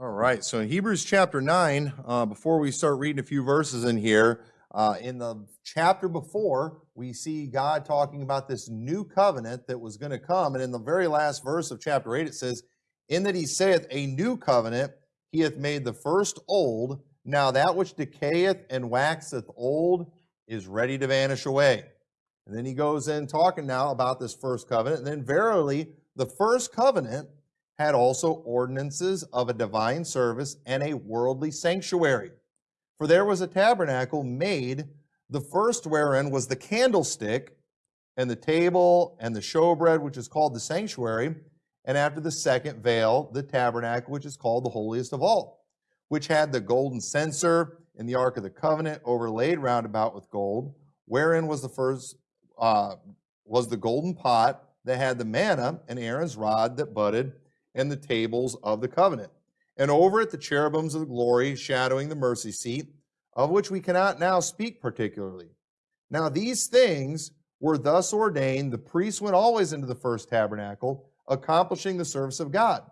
All right, so in Hebrews chapter 9, uh, before we start reading a few verses in here, uh, in the chapter before, we see God talking about this new covenant that was going to come. And in the very last verse of chapter 8, it says, In that he saith, A new covenant, he hath made the first old. Now that which decayeth and waxeth old is ready to vanish away. And then he goes in talking now about this first covenant. And then, verily, the first covenant had also ordinances of a divine service and a worldly sanctuary. For there was a tabernacle made, the first wherein was the candlestick, and the table, and the showbread, which is called the sanctuary, and after the second veil, the tabernacle, which is called the holiest of all, which had the golden censer and the ark of the covenant overlaid round about with gold, wherein was the first uh, was the golden pot that had the manna and Aaron's rod that budded, and the tables of the covenant and over it the cherubims of the glory shadowing the mercy seat, of which we cannot now speak particularly. Now these things were thus ordained, the priest went always into the first tabernacle, accomplishing the service of God.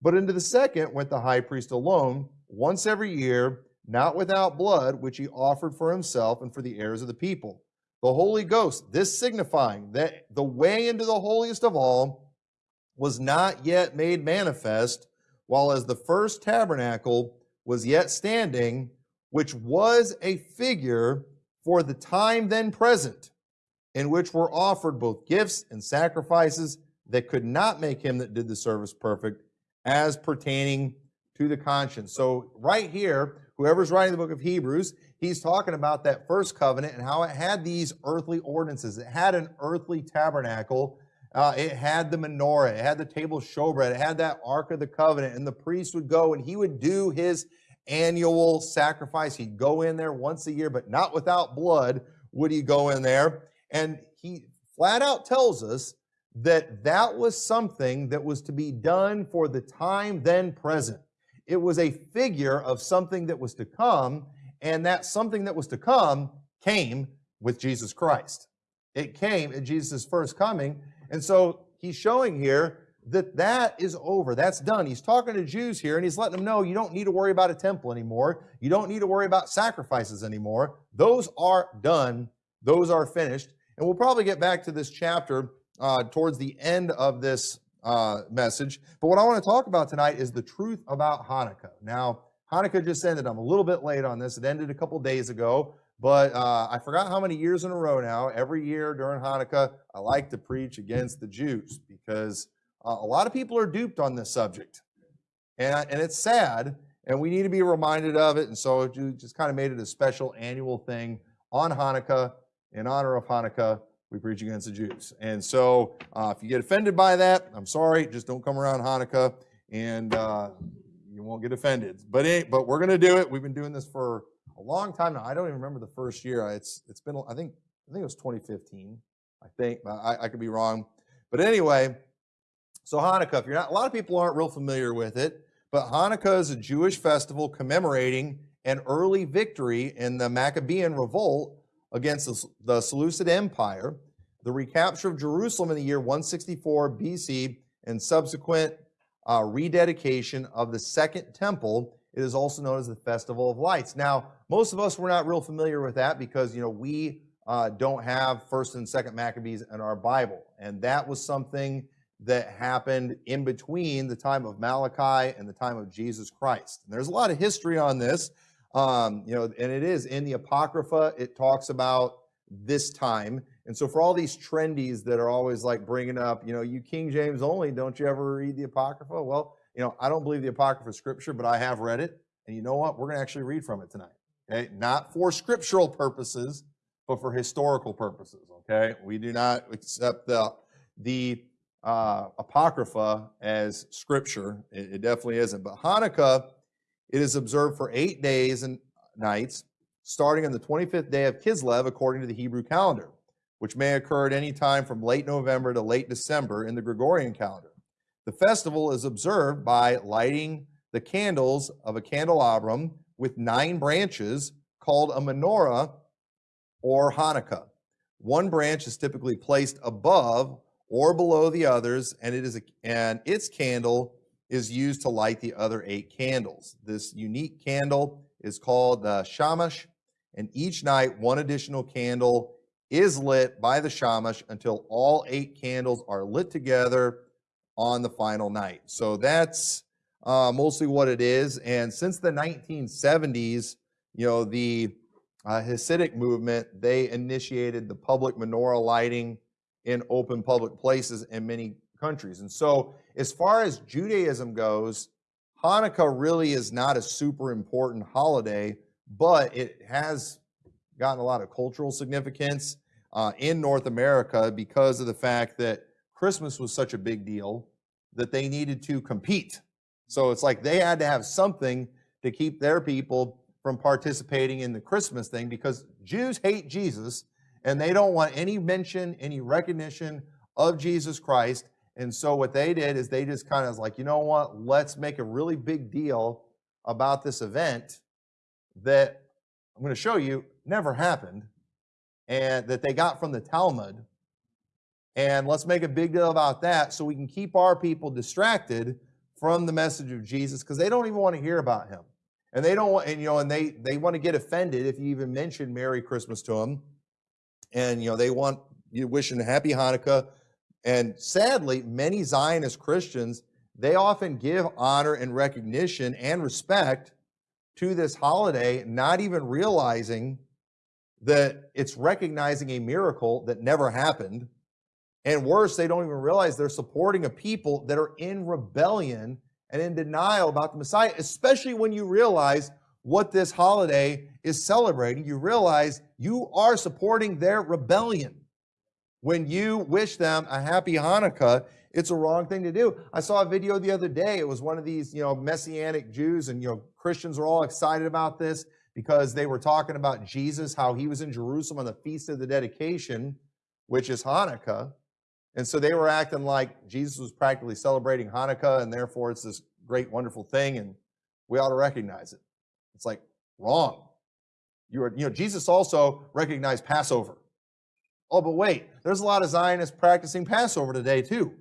But into the second went the high priest alone, once every year, not without blood, which he offered for himself and for the heirs of the people. The Holy Ghost, this signifying that the way into the holiest of all was not yet made manifest, while as the first tabernacle was yet standing, which was a figure for the time then present, in which were offered both gifts and sacrifices that could not make him that did the service perfect, as pertaining to the conscience. So, right here, whoever's writing the book of Hebrews, he's talking about that first covenant and how it had these earthly ordinances. It had an earthly tabernacle uh, it had the menorah, it had the table showbread, it had that Ark of the Covenant, and the priest would go and he would do his annual sacrifice. He'd go in there once a year, but not without blood would he go in there. And he flat out tells us that that was something that was to be done for the time then present. It was a figure of something that was to come, and that something that was to come came with Jesus Christ. It came at Jesus' first coming, and so he's showing here that that is over. That's done. He's talking to Jews here and he's letting them know you don't need to worry about a temple anymore. You don't need to worry about sacrifices anymore. Those are done. Those are finished. And we'll probably get back to this chapter uh, towards the end of this uh, message. But what I want to talk about tonight is the truth about Hanukkah. Now, Hanukkah just ended. I'm a little bit late on this. It ended a couple days ago. But uh, I forgot how many years in a row now, every year during Hanukkah, I like to preach against the Jews because uh, a lot of people are duped on this subject. And, and it's sad, and we need to be reminded of it. And so we just kind of made it a special annual thing on Hanukkah. In honor of Hanukkah, we preach against the Jews. And so uh, if you get offended by that, I'm sorry, just don't come around Hanukkah and uh, you won't get offended. But, it, but we're going to do it. We've been doing this for long time now. I don't even remember the first year. It's it's been I think I think it was 2015. I think I, I could be wrong, but anyway. So Hanukkah, if you're not, a lot of people aren't real familiar with it, but Hanukkah is a Jewish festival commemorating an early victory in the Maccabean revolt against the, the Seleucid Empire, the recapture of Jerusalem in the year 164 BC, and subsequent uh, rededication of the Second Temple it is also known as the Festival of Lights. Now, most of us were not real familiar with that because, you know, we uh, don't have First and Second Maccabees in our Bible, and that was something that happened in between the time of Malachi and the time of Jesus Christ. And there's a lot of history on this, um, you know, and it is in the Apocrypha. It talks about this time. And so for all these trendies that are always like bringing up, you know, you King James only, don't you ever read the Apocrypha? Well, you know, I don't believe the Apocrypha scripture, but I have read it. And you know what? We're going to actually read from it tonight. Okay. Not for scriptural purposes, but for historical purposes. Okay. We do not accept the, the uh, Apocrypha as scripture. It, it definitely isn't. But Hanukkah, it is observed for eight days and nights, starting on the 25th day of Kislev, according to the Hebrew calendar, which may occur at any time from late November to late December in the Gregorian calendar. The festival is observed by lighting the candles of a candelabrum with nine branches called a menorah or Hanukkiah. One branch is typically placed above or below the others, and it is a, and its candle is used to light the other eight candles. This unique candle is called the shamash, and each night one additional candle is lit by the shamash until all eight candles are lit together on the final night. So that's uh, mostly what it is. And since the 1970s, you know, the uh, Hasidic movement, they initiated the public menorah lighting in open public places in many countries. And so, as far as Judaism goes, Hanukkah really is not a super important holiday, but it has gotten a lot of cultural significance uh, in North America because of the fact that Christmas was such a big deal that they needed to compete. So it's like they had to have something to keep their people from participating in the Christmas thing because Jews hate Jesus and they don't want any mention, any recognition of Jesus Christ. And so what they did is they just kind of like, you know what, let's make a really big deal about this event that I'm going to show you never happened and that they got from the Talmud. And let's make a big deal about that so we can keep our people distracted from the message of Jesus because they don't even want to hear about him. And they don't want, and you know, and they they want to get offended if you even mention Merry Christmas to them. And you know, they want you wishing a happy Hanukkah. And sadly, many Zionist Christians, they often give honor and recognition and respect to this holiday, not even realizing that it's recognizing a miracle that never happened. And worse, they don't even realize they're supporting a people that are in rebellion and in denial about the Messiah, especially when you realize what this holiday is celebrating. You realize you are supporting their rebellion. When you wish them a happy Hanukkah, it's a wrong thing to do. I saw a video the other day. It was one of these, you know, messianic Jews, and you know, Christians are all excited about this because they were talking about Jesus, how he was in Jerusalem on the feast of the dedication, which is Hanukkah. And so they were acting like Jesus was practically celebrating Hanukkah, and therefore it's this great, wonderful thing, and we ought to recognize it. It's like wrong. You are, you know, Jesus also recognized Passover. Oh, but wait, there's a lot of Zionists practicing Passover today too.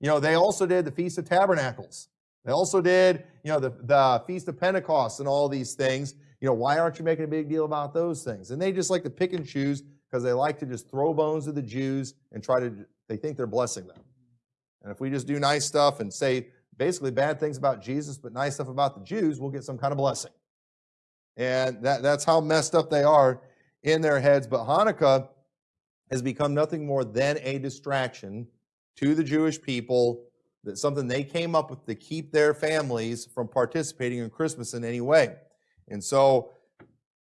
You know, they also did the Feast of Tabernacles. They also did, you know, the, the Feast of Pentecost and all these things. You know, why aren't you making a big deal about those things? And they just like to pick and choose because they like to just throw bones to the Jews and try to, they think they're blessing them. And if we just do nice stuff and say basically bad things about Jesus, but nice stuff about the Jews, we'll get some kind of blessing. And that, that's how messed up they are in their heads. But Hanukkah has become nothing more than a distraction to the Jewish people, that something they came up with to keep their families from participating in Christmas in any way. And so,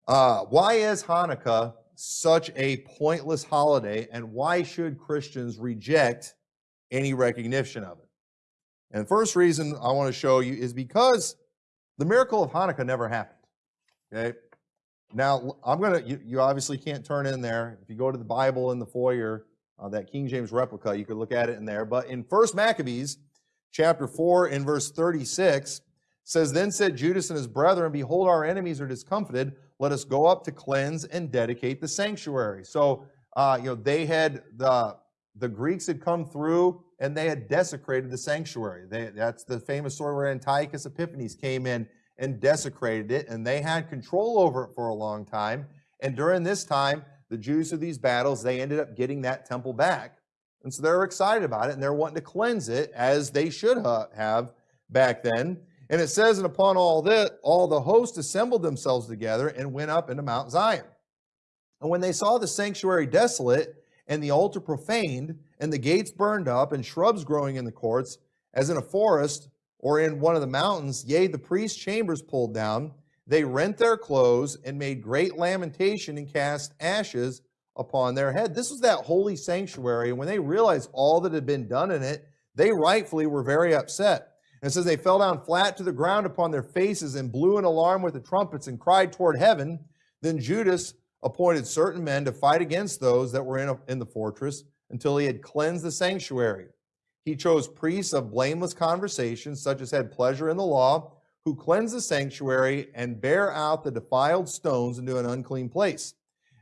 uh, why is Hanukkah such a pointless holiday, and why should Christians reject any recognition of it? And the first reason I want to show you is because the miracle of Hanukkah never happened. Okay? Now, I'm going to, you, you obviously can't turn in there. If you go to the Bible in the foyer, uh, that King James replica, you could look at it in there. But in First Maccabees, chapter 4, in verse 36, says, Then said Judas and his brethren, Behold, our enemies are discomfited. Let us go up to cleanse and dedicate the sanctuary. So, uh, you know, they had, the, the Greeks had come through and they had desecrated the sanctuary. They, that's the famous story where Antiochus Epiphanes came in and desecrated it, and they had control over it for a long time. And during this time, the Jews of these battles, they ended up getting that temple back. And so they're excited about it, and they're wanting to cleanse it as they should have back then. And it says, and upon all that, all the host assembled themselves together and went up into Mount Zion. And when they saw the sanctuary desolate, and the altar profaned, and the gates burned up, and shrubs growing in the courts, as in a forest or in one of the mountains, yea, the priest's chambers pulled down, they rent their clothes and made great lamentation and cast ashes upon their head. This was that holy sanctuary. And when they realized all that had been done in it, they rightfully were very upset. And says they fell down flat to the ground upon their faces and blew an alarm with the trumpets and cried toward heaven. Then Judas appointed certain men to fight against those that were in, a, in the fortress until he had cleansed the sanctuary. He chose priests of blameless conversation, such as had pleasure in the law, who cleanse the sanctuary and bear out the defiled stones into an unclean place.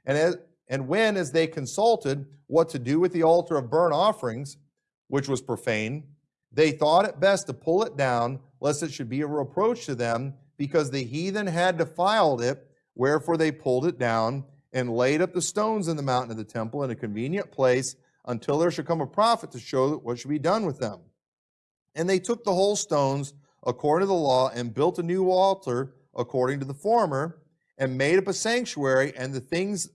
And, as, and when, as they consulted what to do with the altar of burnt offerings, which was profane, They thought it best to pull it down, lest it should be a reproach to them, because the heathen had defiled it, wherefore they pulled it down and laid up the stones in the mountain of the temple in a convenient place until there should come a prophet to show what should be done with them. And they took the whole stones according to the law and built a new altar according to the former and made up a sanctuary and the things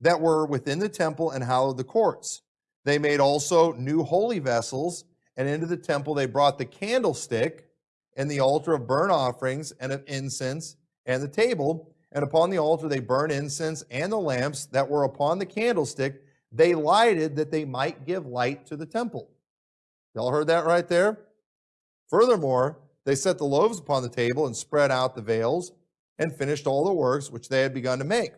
that were within the temple and hallowed the courts. They made also new holy vessels, and into the temple they brought the candlestick and the altar of burnt offerings and of incense and the table. And upon the altar they burned incense and the lamps that were upon the candlestick. They lighted that they might give light to the temple. Y'all heard that right there? Furthermore, they set the loaves upon the table and spread out the veils and finished all the works which they had begun to make.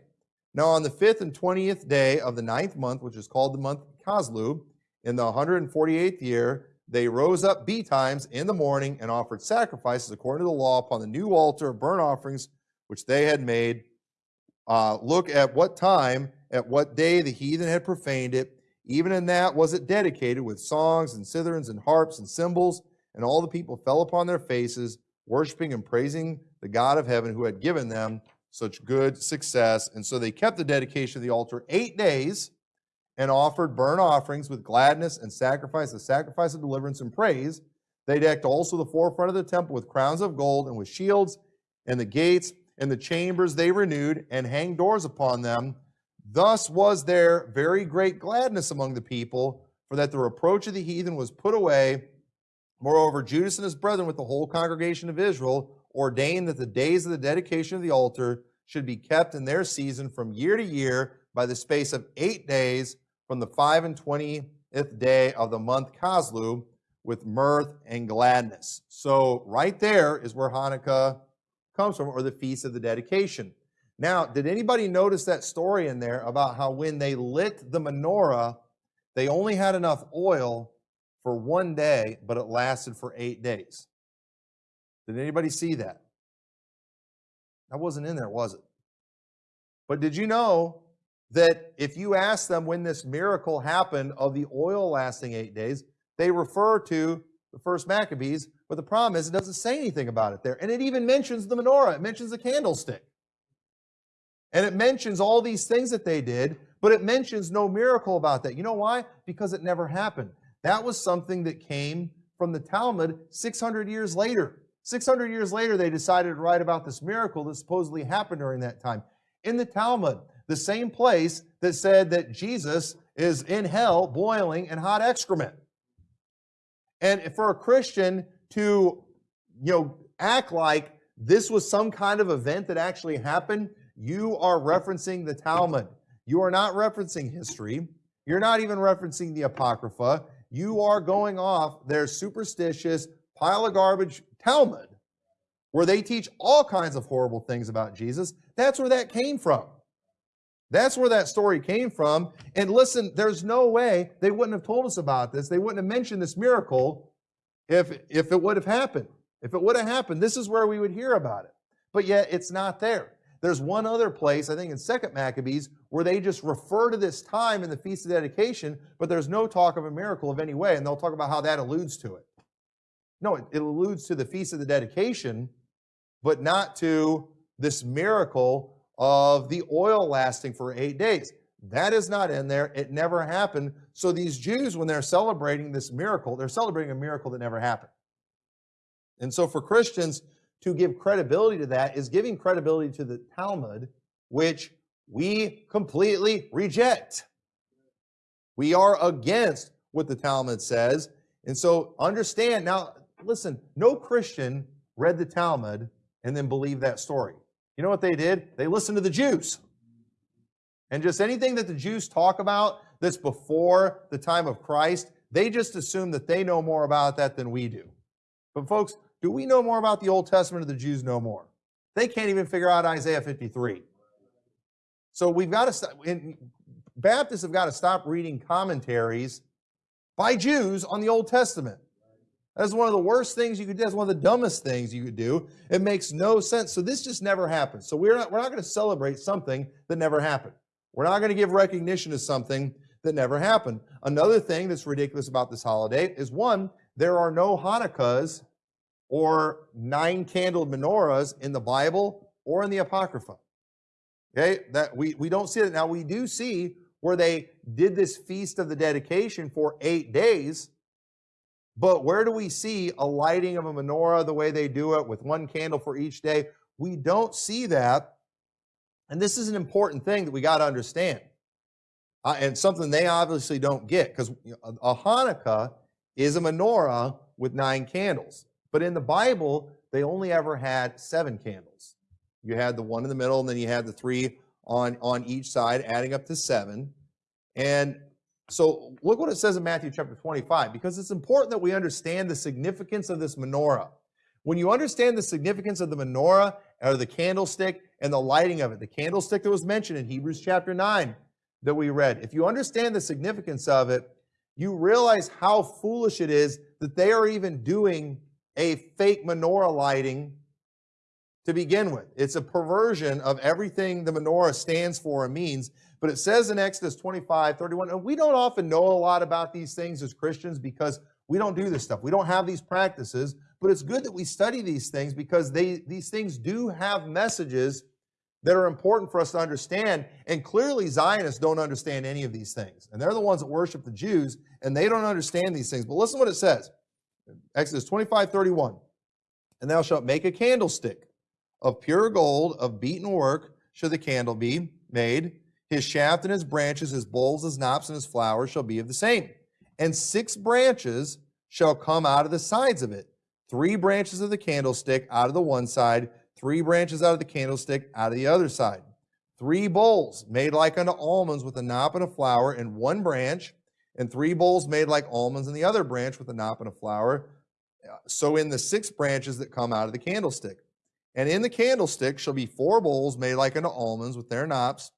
Now, on the fifth and twentieth day of the ninth month, which is called the month Casleu, in the 148th year, they rose up betimes in the morning and offered sacrifices according to the law upon the new altar of burnt offerings which they had made. Uh, look at what time, at what day the heathen had profaned it. Even in that was it dedicated with songs and citherns and harps and cymbals. And all the people fell upon their faces, worshiping and praising the God of heaven who had given them such good success. And so they kept the dedication of the altar eight days and offered burnt offerings with gladness and sacrifice, the sacrifice of deliverance and praise. They decked also the forefront of the temple with crowns of gold and with shields, and the gates and the chambers they renewed and hanged doors upon them. Thus was there very great gladness among the people, for that the reproach of the heathen was put away. Moreover, Judas and his brethren with the whole congregation of Israel ordained that the days of the dedication of the altar should be kept in their season from year to year by the space of eight days from the five and twentieth day of the month Casleu with mirth and gladness. So right there is where Hanukkah comes from, or the feast of the dedication. Now, did anybody notice that story in there about how when they lit the menorah, they only had enough oil for one day, but it lasted for eight days? Did anybody see that? That wasn't in there, was it? But did you know that if you ask them when this miracle happened of the oil lasting eight days, they refer to the first Maccabees, but the problem is it doesn't say anything about it there. And it even mentions the menorah, it mentions the candlestick. And it mentions all these things that they did, but it mentions no miracle about that. You know why? Because it never happened. That was something that came from the Talmud 600 years later. 600 years later, they decided to write about this miracle that supposedly happened during that time. In the Talmud, the same place that said that Jesus is in hell boiling in hot excrement. And for a Christian to, you know, act like this was some kind of event that actually happened, you are referencing the Talmud. You are not referencing history. You're not even referencing the Apocrypha. You are going off their superstitious pile of garbage Talmud, where they teach all kinds of horrible things about Jesus. That's where that came from. That's where that story came from. And listen, there's no way they wouldn't have told us about this. They wouldn't have mentioned this miracle if, if it would have happened. If it would have happened, this is where we would hear about it. But yet it's not there. There's one other place, I think in Second Maccabees, where they just refer to this time in the Feast of Dedication, but there's no talk of a miracle of any way, and they'll talk about how that alludes to it. No, it, it alludes to the Feast of the Dedication, but not to this miracle of the oil lasting for eight days. That is not in there. It never happened. So these Jews, when they're celebrating this miracle, they're celebrating a miracle that never happened. And so for Christians to give credibility to that is giving credibility to the Talmud, which we completely reject. We are against what the Talmud says. And so understand now, listen, no Christian read the Talmud and then believed that story. You know what they did? They listened to the Jews. And just anything that the Jews talk about that's before the time of Christ, they just assume that they know more about that than we do. But folks, do we know more about the Old Testament or the Jews know more? They can't even figure out Isaiah 53. So we've got to stop, Baptists have got to stop reading commentaries by Jews on the Old Testament. That's one of the worst things you could do. That's one of the dumbest things you could do. It makes no sense. So this just never happened. So we're not, we're not going to celebrate something that never happened. We're not going to give recognition to something that never happened. Another thing that's ridiculous about this holiday is one, there are no Hanukkiahs or nine candled menorahs in the Bible or in the Apocrypha. Okay, that we, we don't see it. Now we do see where they did this feast of the dedication for eight days. But where do we see a lighting of a menorah the way they do it with one candle for each day? We don't see that. And this is an important thing that we got to understand. Uh, and something they obviously don't get because a Hanukkiah is a menorah with nine candles. But in the Bible, they only ever had seven candles. You had the one in the middle, and then you had the three on, on each side, adding up to seven. And so look what it says in Matthew chapter 25, because it's important that we understand the significance of this menorah. When you understand the significance of the menorah or the candlestick and the lighting of it, the candlestick that was mentioned in Hebrews chapter 9 that we read, if you understand the significance of it, you realize how foolish it is that they are even doing a fake menorah lighting to begin with. It's a perversion of everything the menorah stands for and means. But it says in Exodus 25, 31, and we don't often know a lot about these things as Christians because we don't do this stuff. We don't have these practices, but it's good that we study these things because they, these things do have messages that are important for us to understand. And clearly, Zionists don't understand any of these things. And they're the ones that worship the Jews, and they don't understand these things. But listen what it says Exodus 25, 31. And thou shalt make a candlestick of pure gold, of beaten work, should the candle be made. His shaft and his branches, his bowls, his knops, and his flowers shall be of the same. And six branches shall come out of the sides of it. Three branches of the candlestick out of the one side, three branches out of the candlestick out of the other side. Three bowls made like unto almonds with a knop and a flower in one branch, and three bowls made like almonds in the other branch with a knop and a flower. Uh, so in the six branches that come out of the candlestick. And in the candlestick shall be four bowls made like unto almonds with their knops,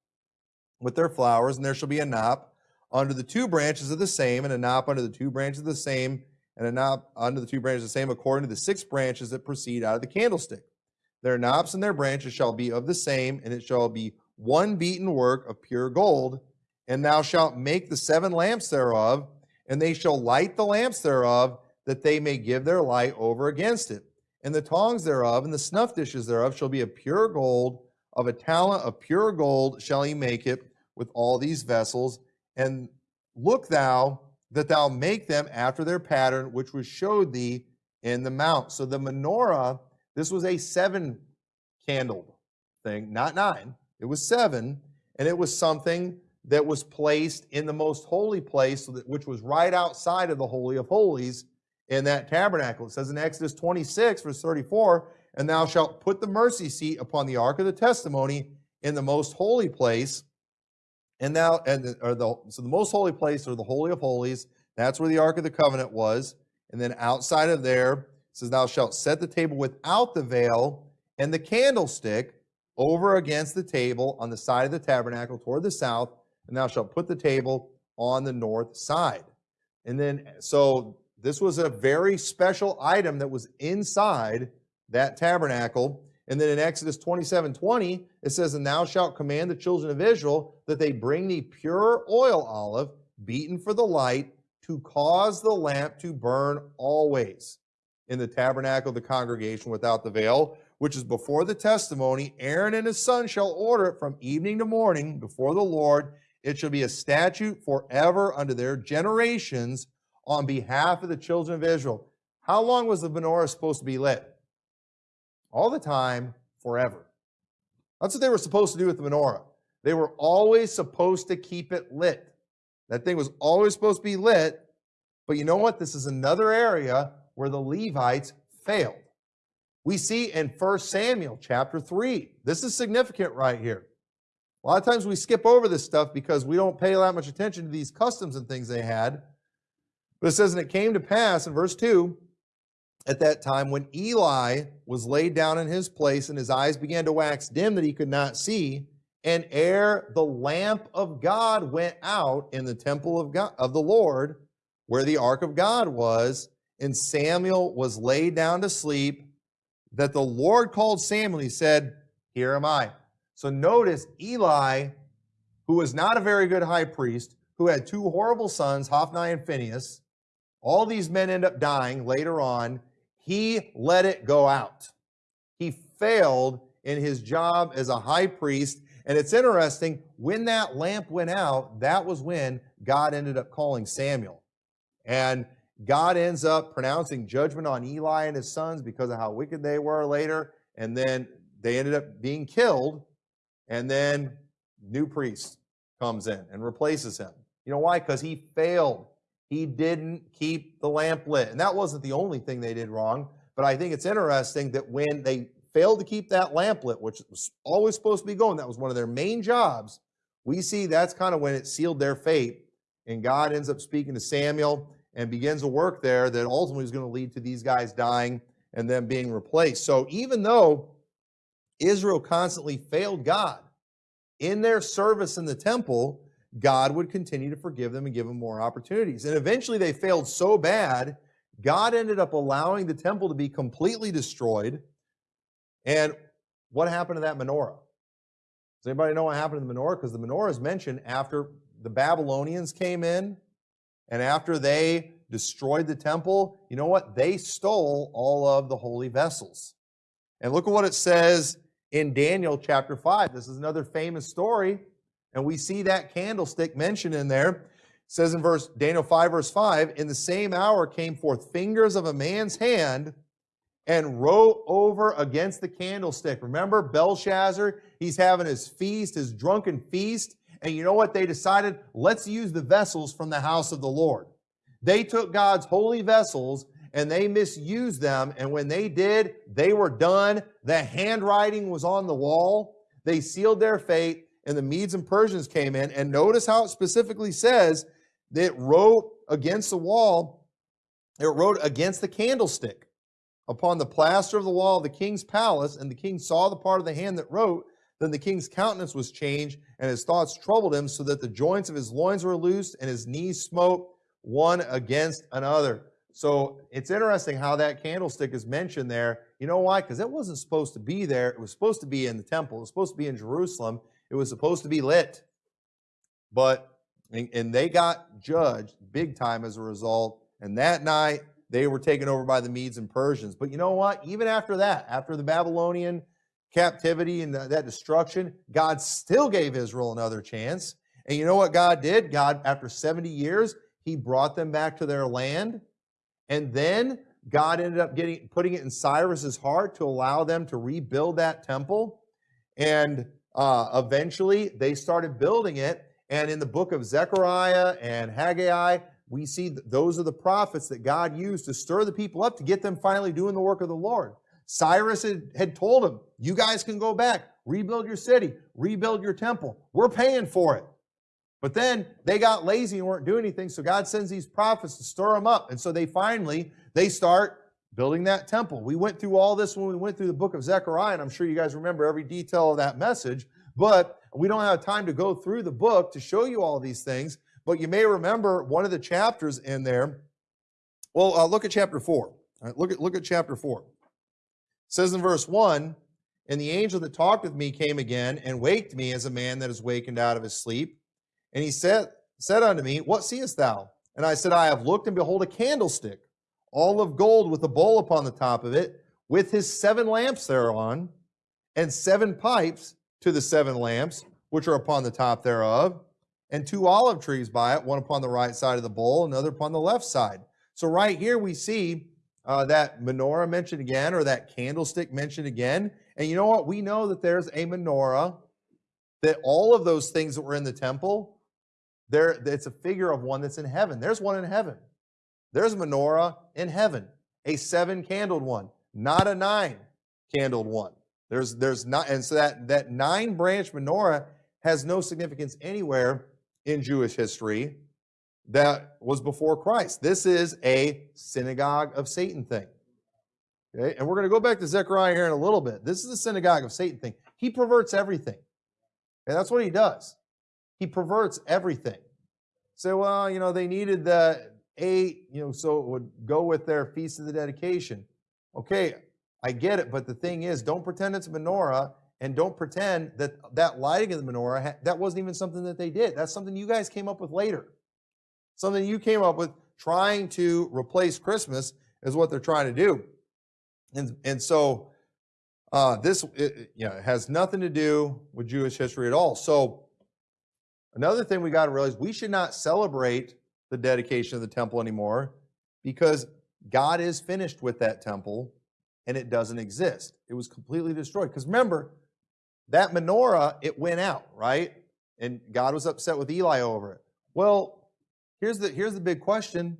with their flowers, and there shall be a knop under the two branches of the same, and a knop under the two branches of the same, and a knop under the two branches of the same, according to the six branches that proceed out of the candlestick. Their knops and their branches shall be of the same, and it shall be one beaten work of pure gold. And thou shalt make the seven lamps thereof, and they shall light the lamps thereof, that they may give their light over against it and the tongs thereof, and the snuff dishes thereof shall be of pure gold, of a talent of pure gold shall he make it with all these vessels. And look thou that thou make them after their pattern, which was showed thee in the mount. So the menorah, this was a seven candled thing, not nine. It was seven, and it was something that was placed in the most holy place, which was right outside of the Holy of Holies in that tabernacle. It says in Exodus 26, verse 34, and thou shalt put the mercy seat upon the ark of the testimony in the most holy place. And thou, and the, or the, so the most holy place, or the holy of holies, that's where the ark of the covenant was. And then outside of there, says, Thou shalt set the table without the veil and the candlestick over against the table on the side of the tabernacle toward the south, and thou shalt put the table on the north side. And then, so this was a very special item that was inside that tabernacle. And then in Exodus 27 20, it says, And thou shalt command the children of Israel that they bring thee pure oil olive, beaten for the light, to cause the lamp to burn always in the tabernacle of the congregation without the veil, which is before the testimony. Aaron and his son shall order it from evening to morning before the Lord. It shall be a statute forever unto their generations on behalf of the children of Israel. How long was the menorah supposed to be lit? All the time, forever. That's what they were supposed to do with the menorah. They were always supposed to keep it lit. That thing was always supposed to be lit. But you know what? This is another area where the Levites failed. We see in 1 Samuel chapter 3. This is significant right here. A lot of times we skip over this stuff because we don't pay that much attention to these customs and things they had. But it says, and it came to pass in verse 2 at that time when Eli was laid down in his place and his eyes began to wax dim that he could not see, and ere the lamp of God went out in the temple of God of the Lord, where the ark of God was, and Samuel was laid down to sleep, that the Lord called Samuel, he said, Here am I. So notice Eli, who was not a very good high priest, who had two horrible sons, Hophni and Phinehas, all these men end up dying later on. He let it go out. He failed in his job as a high priest. And it's interesting, when that lamp went out, that was when God ended up calling Samuel. And God ends up pronouncing judgment on Eli and his sons because of how wicked they were later. And then they ended up being killed. And then new priest comes in and replaces him. You know why? Because he failed. He didn't keep the lamp lit. And that wasn't the only thing they did wrong. But I think it's interesting that when they failed to keep that lamp lit, which was always supposed to be going, that was one of their main jobs, we see that's kind of when it sealed their fate. And God ends up speaking to Samuel and begins a work there that ultimately is going to lead to these guys dying and them being replaced. So even though Israel constantly failed God in their service in the temple, God would continue to forgive them and give them more opportunities. And eventually they failed so bad, God ended up allowing the temple to be completely destroyed. And what happened to that menorah? Does anybody know what happened to the menorah? Because the menorah is mentioned after the Babylonians came in and after they destroyed the temple. You know what? They stole all of the holy vessels. And look at what it says in Daniel chapter 5. This is another famous story and we see that candlestick mentioned in there. It says in verse Daniel 5, verse 5, in the same hour came forth fingers of a man's hand and wrote over against the candlestick. Remember Belshazzar? He's having his feast, his drunken feast. And you know what they decided? Let's use the vessels from the house of the Lord. They took God's holy vessels and they misused them. And when they did, they were done. The handwriting was on the wall. They sealed their fate and the Medes and Persians came in. And notice how it specifically says that wrote against the wall, it wrote against the candlestick upon the plaster of the wall of the king's palace. And the king saw the part of the hand that wrote. Then the king's countenance was changed, and his thoughts troubled him, so that the joints of his loins were loosed, and his knees smote one against another. So it's interesting how that candlestick is mentioned there. You know why? Because it wasn't supposed to be there. It was supposed to be in the temple. It was supposed to be in Jerusalem. It was supposed to be lit, but and, they got judged big time as a result. And that night they were taken over by the Medes and Persians. But you know what? Even after that, after the Babylonian captivity and that destruction, God still gave Israel another chance. And you know what God did? God, after 70 years, he brought them back to their land. And then God ended up getting putting it in Cyrus's heart to allow them to rebuild that temple. And uh, eventually, they started building it. And in the book of Zechariah and Haggai, we see those are the prophets that God used to stir the people up to get them finally doing the work of the Lord. Cyrus had, had told them, You guys can go back, rebuild your city, rebuild your temple. We're paying for it. But then they got lazy and weren't doing anything. So God sends these prophets to stir them up. And so they finally, they start building that temple. We went through all this when we went through the book of Zechariah, and I'm sure you guys remember every detail of that message, but we don't have time to go through the book to show you all these things. But you may remember one of the chapters in there. Well, uh, look at chapter 4. look, at, look at chapter 4. It says in verse 1 And the angel that talked with me came again and waked me as a man that is wakened out of his sleep. And he said, said unto me, What seest thou? And I said, I have looked, and behold, a candlestick all of gold with a bowl upon the top of it, with his seven lamps thereon, and seven pipes to the seven lamps which are upon the top thereof, and two olive trees by it, one upon the right side of the bowl, another upon the left side. So right here we see uh, that menorah mentioned again, or that candlestick mentioned again. And you know what? We know that there's a menorah, that all of those things that were in the temple, there it's a figure of one that's in heaven. There's one in heaven. There's a menorah in heaven, a seven candled one, not a nine candled one. There's there's not, and so that that nine branch menorah has no significance anywhere in Jewish history that was before Christ. This is a synagogue of Satan thing. Okay, and we're going to go back to Zechariah here in a little bit. This is a synagogue of Satan thing. He perverts everything. And that's what he does. He perverts everything. So, well, you know, they needed the eight, you know, so it would go with their feast of the dedication. Okay, I get it, but the thing is, don't pretend it's a menorah and don't pretend that that lighting of the menorah, that wasn't even something that they did. That's something you guys came up with later. Something you came up with trying to replace Christmas, is what they're trying to do. And, and so uh, this it, you know, has nothing to do with Jewish history at all. So another thing we got to realize, we should not celebrate the dedication of the temple anymore because God is finished with that temple and it doesn't exist. It was completely destroyed. Because remember, that menorah, it went out, right? And God was upset with Eli over it. Well, here's the, here's the big question.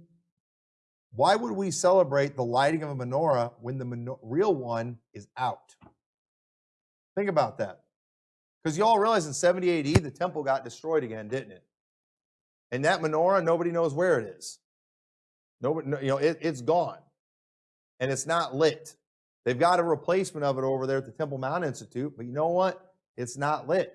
Why would we celebrate the lighting of a menorah when the menor- real one is out? Think about that. Because you all realize in 70 AD, the temple got destroyed again, didn't it? And that menorah, nobody knows where it is. Nobody, you know, it, it's gone. And it's not lit. They've got a replacement of it over there at the Temple Mount Institute, but you know what? It's not lit.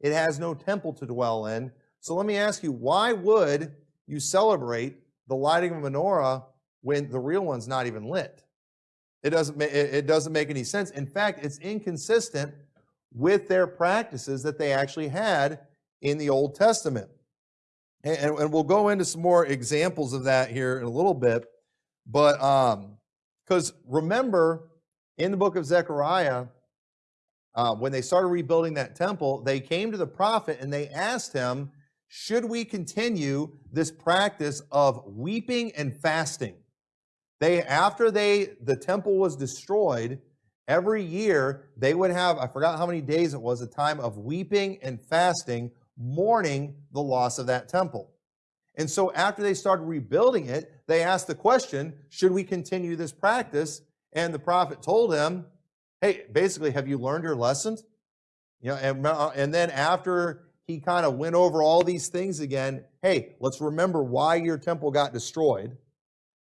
It has no temple to dwell in. So let me ask you, why would you celebrate the lighting of a menorah when the real one's not even lit? It doesn't, it doesn't make any sense. In fact, it's inconsistent with their practices that they actually had in the Old Testament. And, and we'll go into some more examples of that here in a little bit. But um, because remember, in the book of Zechariah, uh, when they started rebuilding that temple, they came to the prophet and they asked him, Should we continue this practice of weeping and fasting? They, after they, the temple was destroyed, every year they would have, I forgot how many days it was, a time of weeping and fasting, mourning the loss of that temple. And so after they started rebuilding it, they asked the question, should we continue this practice? And the prophet told him, hey, basically, have you learned your lessons? You know, and, uh, and then after he kind of went over all these things again, hey, let's remember why your temple got destroyed.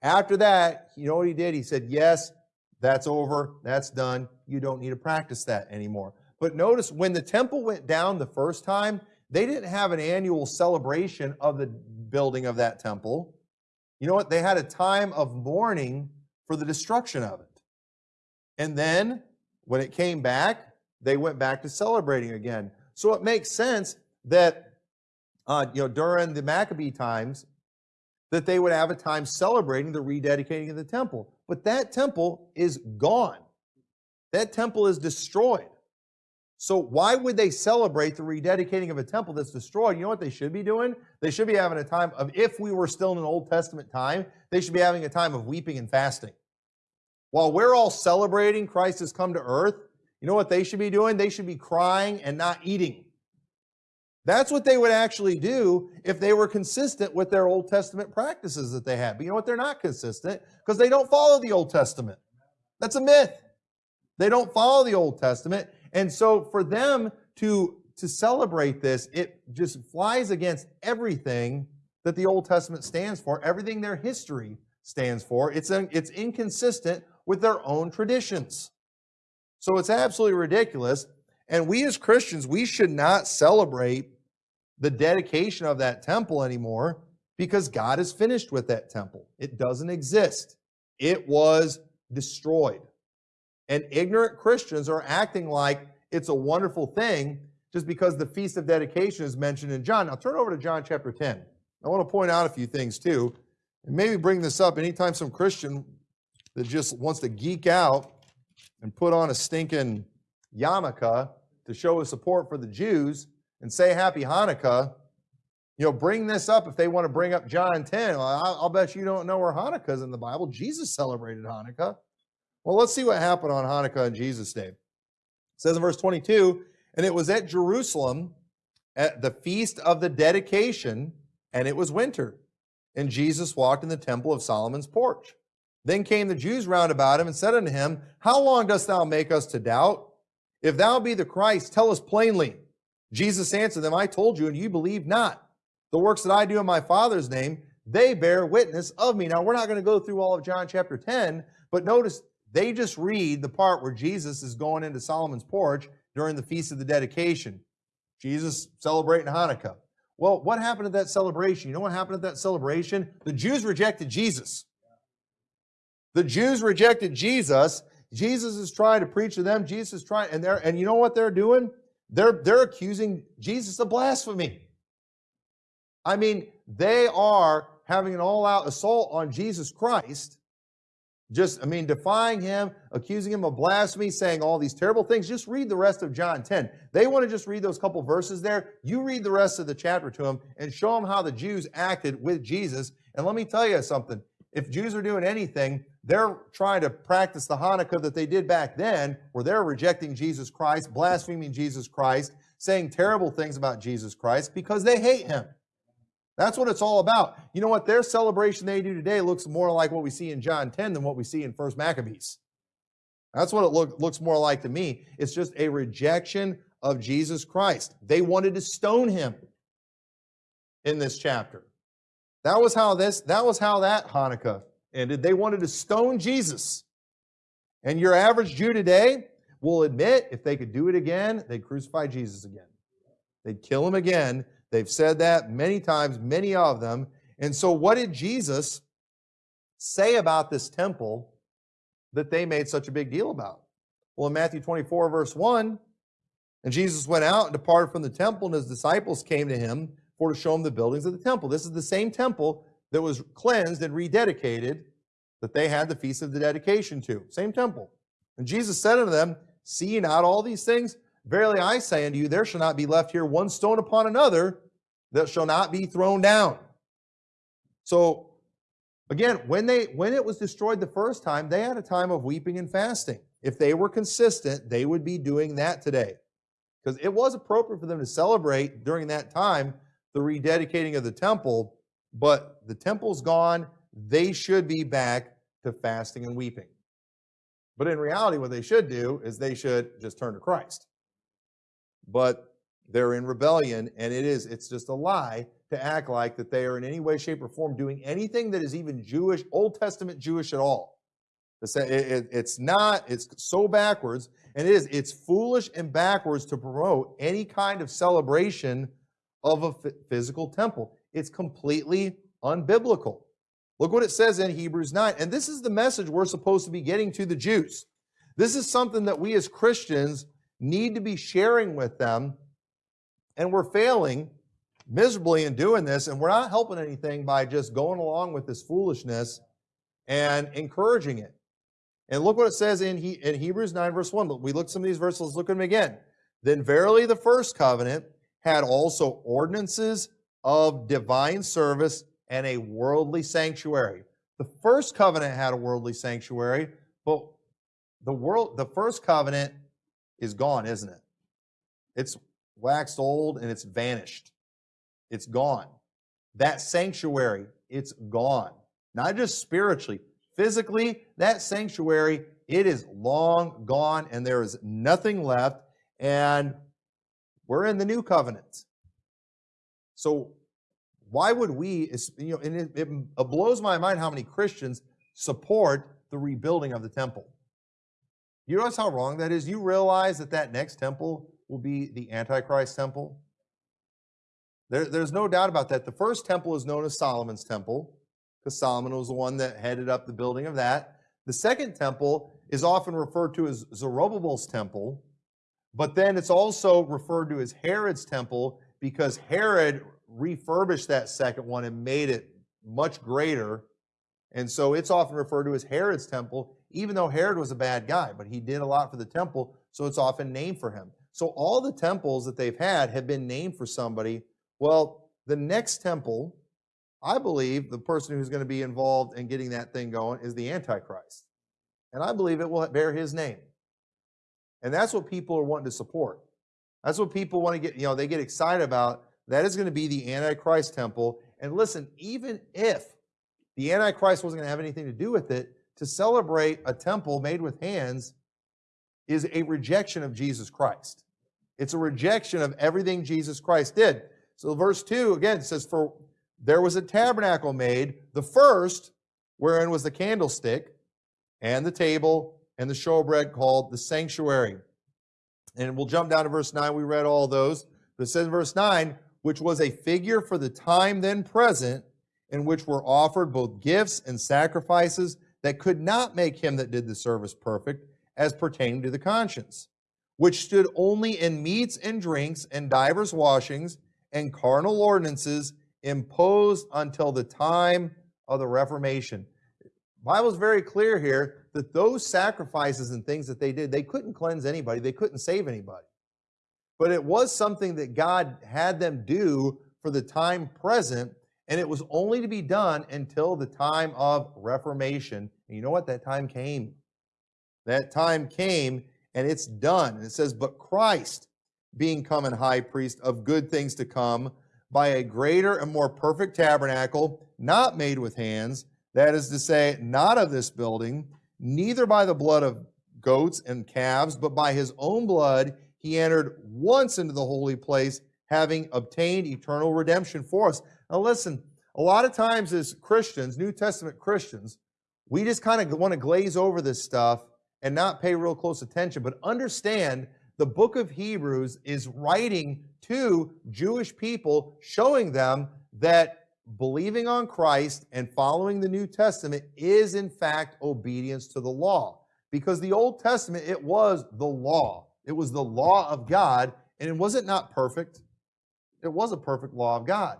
After that, you know what he did? He said, yes, that's over, that's done. You don't need to practice that anymore. But notice when the temple went down the first time, they didn't have an annual celebration of the building of that temple. You know what? They had a time of mourning for the destruction of it. And then when it came back, they went back to celebrating again. So it makes sense that uh, you know during the Maccabee times that they would have a time celebrating the rededicating of the temple. But that temple is gone. That temple is destroyed. So why would they celebrate the rededicating of a temple that's destroyed? You know what they should be doing? They should be having a time of, if we were still in an Old Testament time, they should be having a time of weeping and fasting. While we're all celebrating Christ has come to earth, you know what they should be doing? They should be crying and not eating. That's what they would actually do if they were consistent with their Old Testament practices that they had. But you know what? They're not consistent because they don't follow the Old Testament. That's a myth. They don't follow the Old Testament. And so for them to, to celebrate this, it just flies against everything that the Old Testament stands for, everything their history stands for. It's, it's inconsistent with their own traditions. So it's absolutely ridiculous. And we as Christians, we should not celebrate the dedication of that temple anymore because God is finished with that temple. It doesn't exist. It was destroyed. And ignorant Christians are acting like it's a wonderful thing just because the Feast of Dedication is mentioned in John. Now turn over to John chapter 10. I want to point out a few things too, and maybe bring this up anytime some Christian that just wants to geek out and put on a stinking yarmulke to show his support for the Jews and say Happy Hanukkah, you know, bring this up if they want to bring up John 10. Well, I'll bet you don't know where Hanukkah is in the Bible. Jesus celebrated Hanukkah. Well, let's see what happened on Hanukkah and Jesus' Day. It says in verse 22, and it was at Jerusalem at the feast of the dedication, and it was winter. And Jesus walked in the temple of Solomon's porch. Then came the Jews round about him and said unto him, How long dost thou make us to doubt? If thou be the Christ, tell us plainly. Jesus answered them, I told you, and you believe not. The works that I do in my Father's name, they bear witness of me. Now, we're not going to go through all of John chapter 10, but notice they just read the part where Jesus is going into Solomon's porch during the Feast of the Dedication. Jesus celebrating Hanukkah. Well, what happened at that celebration? You know what happened at that celebration? The Jews rejected Jesus. The Jews rejected Jesus. Jesus is trying to preach to them. Jesus is trying, and they're, and you know what they're doing? They're, they're accusing Jesus of blasphemy. I mean, they are having an all out assault on Jesus Christ, just, I mean, defying him, accusing him of blasphemy, saying all these terrible things. Just read the rest of John 10. They want to just read those couple verses there. You read the rest of the chapter to them and show them how the Jews acted with Jesus. And let me tell you something. If Jews are doing anything, they're trying to practice the Hanukkah that they did back then, where they're rejecting Jesus Christ, blaspheming Jesus Christ, saying terrible things about Jesus Christ because they hate him. That's what it's all about. You know what? Their celebration they do today looks more like what we see in John 10 than what we see in First Maccabees. That's what it look, looks more like to me. It's just a rejection of Jesus Christ. They wanted to stone him in this chapter. That was how this, that was how that Hanukkah ended. They wanted to stone Jesus. And your average Jew today will admit if they could do it again, they'd crucify Jesus again. They'd kill him again They've said that many times, many of them. And so, what did Jesus say about this temple that they made such a big deal about? Well, in Matthew 24, verse 1, and Jesus went out and departed from the temple, and his disciples came to him for to show him the buildings of the temple. This is the same temple that was cleansed and rededicated that they had the feast of the dedication to. Same temple. And Jesus said unto them, See not all these things? Verily I say unto you, there shall not be left here one stone upon another that shall not be thrown down. So again, when they when it was destroyed the first time, they had a time of weeping and fasting. If they were consistent, they would be doing that today. Because it was appropriate for them to celebrate during that time the rededicating of the temple, but the temple's gone. They should be back to fasting and weeping. But in reality, what they should do is they should just turn to Christ but they're in rebellion and it is it's just a lie to act like that they are in any way shape or form doing anything that is even jewish old testament jewish at all. It's not it's so backwards and it is it's foolish and backwards to promote any kind of celebration of a physical temple. It's completely unbiblical. Look what it says in hebrews 9 and this is the message we're supposed to be getting to the jews. This is something that we as christians need to be sharing with them. And we're failing miserably in doing this, and we're not helping anything by just going along with this foolishness and encouraging it. And look what it says in, he, in Hebrews 9, verse 1. We look some of these verses, let's look at them again. Then verily the first covenant had also ordinances of divine service and a worldly sanctuary. The first covenant had a worldly sanctuary, but the world the first covenant is gone, isn't it? It's waxed old and it's vanished. It's gone. That sanctuary, it's gone. Not just spiritually, physically, that sanctuary, it is long gone and there is nothing left. And we're in the new covenant. So why would we, you know, and it, it blows my mind how many Christians support the rebuilding of the temple. You realize how wrong that is? You realize that that next temple will be the Antichrist temple? There, there's no doubt about that. The first temple is known as Solomon's temple, because Solomon was the one that headed up the building of that. The second temple is often referred to as Zerubbabel's temple, but then it's also referred to as Herod's temple because Herod refurbished that second one and made it much greater. And so it's often referred to as Herod's temple even though Herod was a bad guy, but he did a lot for the temple, so it's often named for him. So all the temples that they've had have been named for somebody. Well, the next temple, I believe the person who's going to be involved in getting that thing going is the Antichrist. And I believe it will bear his name. And that's what people are wanting to support. That's what people want to get, you know, they get excited about. That is going to be the Antichrist temple. And listen, even if the Antichrist wasn't going to have anything to do with it, to celebrate a temple made with hands is a rejection of Jesus Christ. It's a rejection of everything Jesus Christ did. So verse 2 again says, For there was a tabernacle made, the first, wherein was the candlestick and the table and the showbread called the sanctuary. And we'll jump down to verse 9. We read all those. But it says in verse 9, which was a figure for the time then present, in which were offered both gifts and sacrifices that could not make him that did the service perfect as pertaining to the conscience, which stood only in meats and drinks and divers washings and carnal ordinances imposed until the time of the Reformation. Bible's very clear here that those sacrifices and things that they did, they couldn't cleanse anybody, they couldn't save anybody. But it was something that God had them do for the time present, and it was only to be done until the time of Reformation. And you know what? That time came. That time came, and it's done. And it says, But Christ, being come and high priest of good things to come, by a greater and more perfect tabernacle, not made with hands, that is to say, not of this building, neither by the blood of goats and calves, but by his own blood, he entered once into the holy place, having obtained eternal redemption for us. Now, listen, a lot of times as Christians, New Testament Christians, we just kind of want to glaze over this stuff and not pay real close attention, but understand the book of Hebrews is writing to Jewish people, showing them that believing on Christ and following the New Testament is in fact obedience to the law. Because the Old Testament, it was the law. It was the law of God, and it wasn't not perfect. It was a perfect law of God.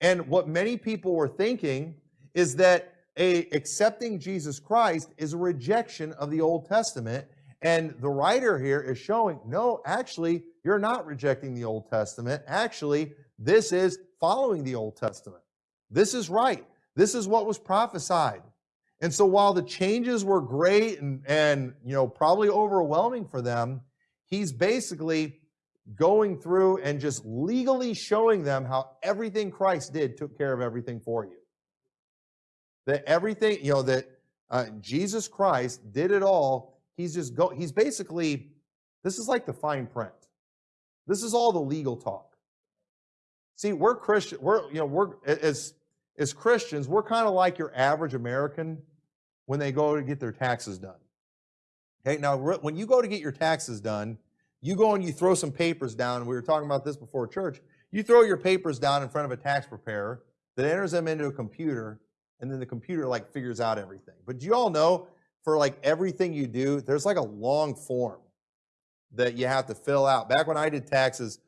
And what many people were thinking is that a accepting Jesus Christ is a rejection of the Old Testament. And the writer here is showing, no, actually, you're not rejecting the Old Testament. Actually, this is following the Old Testament. This is right. This is what was prophesied. And so while the changes were great and, and you know probably overwhelming for them, he's basically going through and just legally showing them how everything Christ did took care of everything for you. That everything, you know, that uh, Jesus Christ did it all. He's just go. He's basically. This is like the fine print. This is all the legal talk. See, we're Christian. We're you know we're as as Christians, we're kind of like your average American when they go to get their taxes done. Okay, now when you go to get your taxes done, you go and you throw some papers down. We were talking about this before church. You throw your papers down in front of a tax preparer that enters them into a computer, and then the computer like figures out everything. But do you all know for like everything you do, there's like a long form that you have to fill out. Back when I did taxes,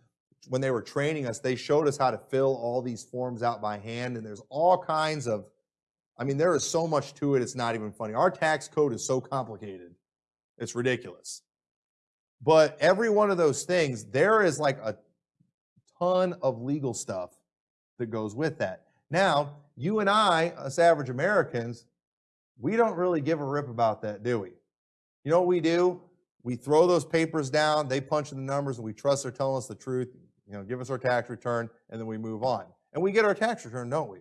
when they were training us, they showed us how to fill all these forms out by hand, and there's all kinds of, I mean, there is so much to it, it's not even funny. Our tax code is so complicated, it's ridiculous. But every one of those things, there is like a ton of legal stuff that goes with that. Now, you and I, us average Americans, we don't really give a rip about that, do we? You know what we do? We throw those papers down, they punch in the numbers, and we trust they're telling us the truth you know, give us our tax return, and then we move on. And we get our tax return, don't we?